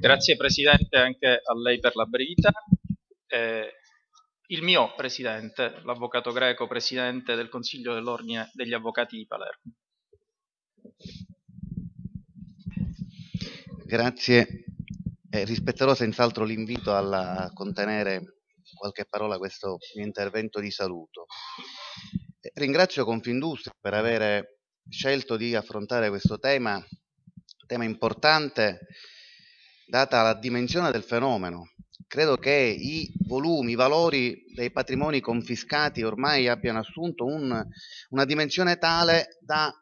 Grazie Presidente anche a lei per la brevità. Eh, il mio Presidente, l'Avvocato Greco, Presidente del Consiglio dell'Ordine degli Avvocati di Palermo. Grazie. Eh, rispetterò senz'altro l'invito a contenere qualche parola questo mio intervento di saluto. Eh, ringrazio Confindustria per aver scelto di affrontare questo tema, tema importante data la dimensione del fenomeno. Credo che i volumi, i valori dei patrimoni confiscati ormai abbiano assunto un, una dimensione tale da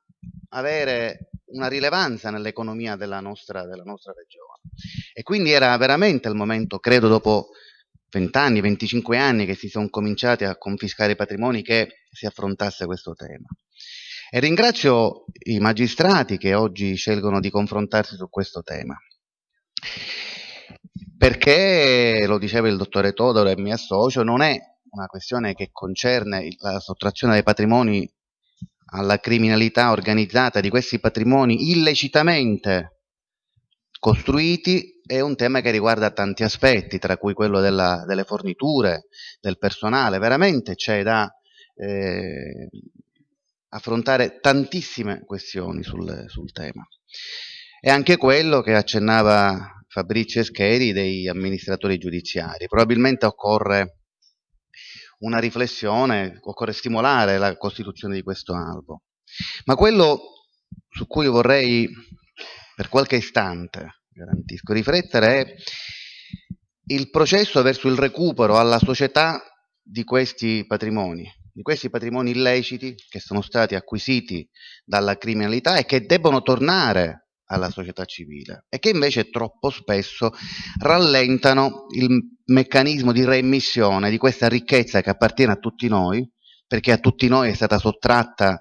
avere una rilevanza nell'economia della nostra, della nostra regione. E quindi era veramente il momento, credo dopo 20 anni, 25 anni che si sono cominciati a confiscare i patrimoni che si affrontasse questo tema. E ringrazio i magistrati che oggi scelgono di confrontarsi su questo tema. Perché, lo diceva il dottore Todoro e mi associo, non è una questione che concerne la sottrazione dei patrimoni alla criminalità organizzata di questi patrimoni illecitamente costruiti è un tema che riguarda tanti aspetti, tra cui quello della, delle forniture, del personale. Veramente c'è da eh, affrontare tantissime questioni sul, sul tema. E anche quello che accennava Fabrizio Escheri dei amministratori giudiziari. Probabilmente occorre una riflessione, occorre stimolare la costituzione di questo albo. Ma quello su cui vorrei per qualche istante, garantisco, riflettere è il processo verso il recupero alla società di questi patrimoni, di questi patrimoni illeciti che sono stati acquisiti dalla criminalità e che debbono tornare alla società civile e che invece troppo spesso rallentano il meccanismo di reimmissione di questa ricchezza che appartiene a tutti noi, perché a tutti noi è stata sottratta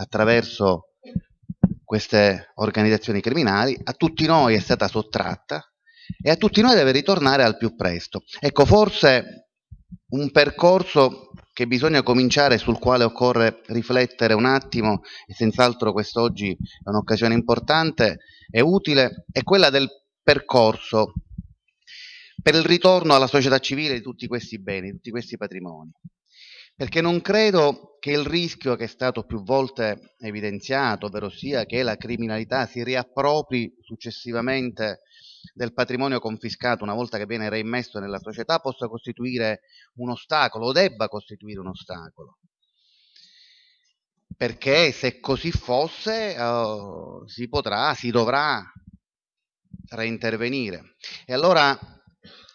attraverso queste organizzazioni criminali, a tutti noi è stata sottratta e a tutti noi deve ritornare al più presto. Ecco, forse un percorso che bisogna cominciare, sul quale occorre riflettere un attimo, e senz'altro quest'oggi è un'occasione importante e utile, è quella del percorso per il ritorno alla società civile di tutti questi beni, di tutti questi patrimoni. Perché non credo che il rischio che è stato più volte evidenziato, ovvero sia che la criminalità si riappropri successivamente del patrimonio confiscato una volta che viene reimmesso nella società possa costituire un ostacolo o debba costituire un ostacolo. Perché se così fosse uh, si potrà, si dovrà reintervenire. E allora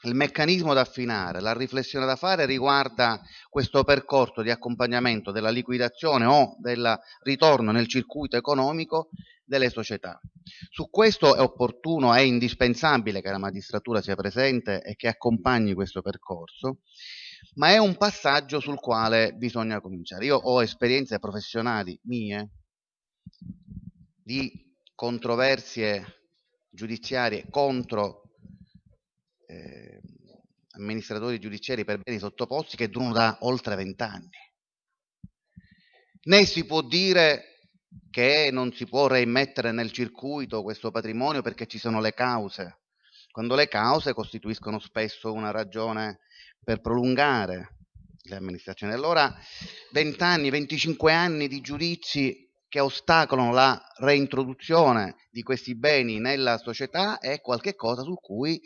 il meccanismo da affinare, la riflessione da fare riguarda questo percorso di accompagnamento della liquidazione o del ritorno nel circuito economico delle società. Su questo è opportuno, è indispensabile che la magistratura sia presente e che accompagni questo percorso, ma è un passaggio sul quale bisogna cominciare. Io ho esperienze professionali mie di controversie giudiziarie contro amministratori giudiziari per beni sottoposti che durano da oltre vent'anni. Né si può dire che non si può reimmettere nel circuito questo patrimonio perché ci sono le cause, quando le cause costituiscono spesso una ragione per prolungare le amministrazioni. Allora 20 anni, 25 anni di giudizi che ostacolano la reintroduzione di questi beni nella società è qualcosa su cui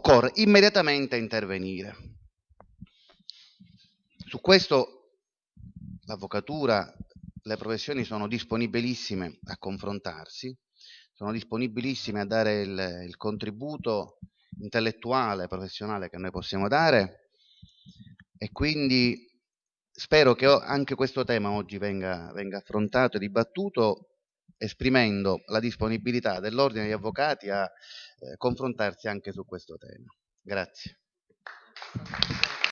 occorre immediatamente intervenire. Su questo l'avvocatura le professioni sono disponibilissime a confrontarsi, sono disponibilissime a dare il, il contributo intellettuale, professionale che noi possiamo dare e quindi spero che anche questo tema oggi venga, venga affrontato e dibattuto esprimendo la disponibilità dell'ordine degli avvocati a eh, confrontarsi anche su questo tema. Grazie.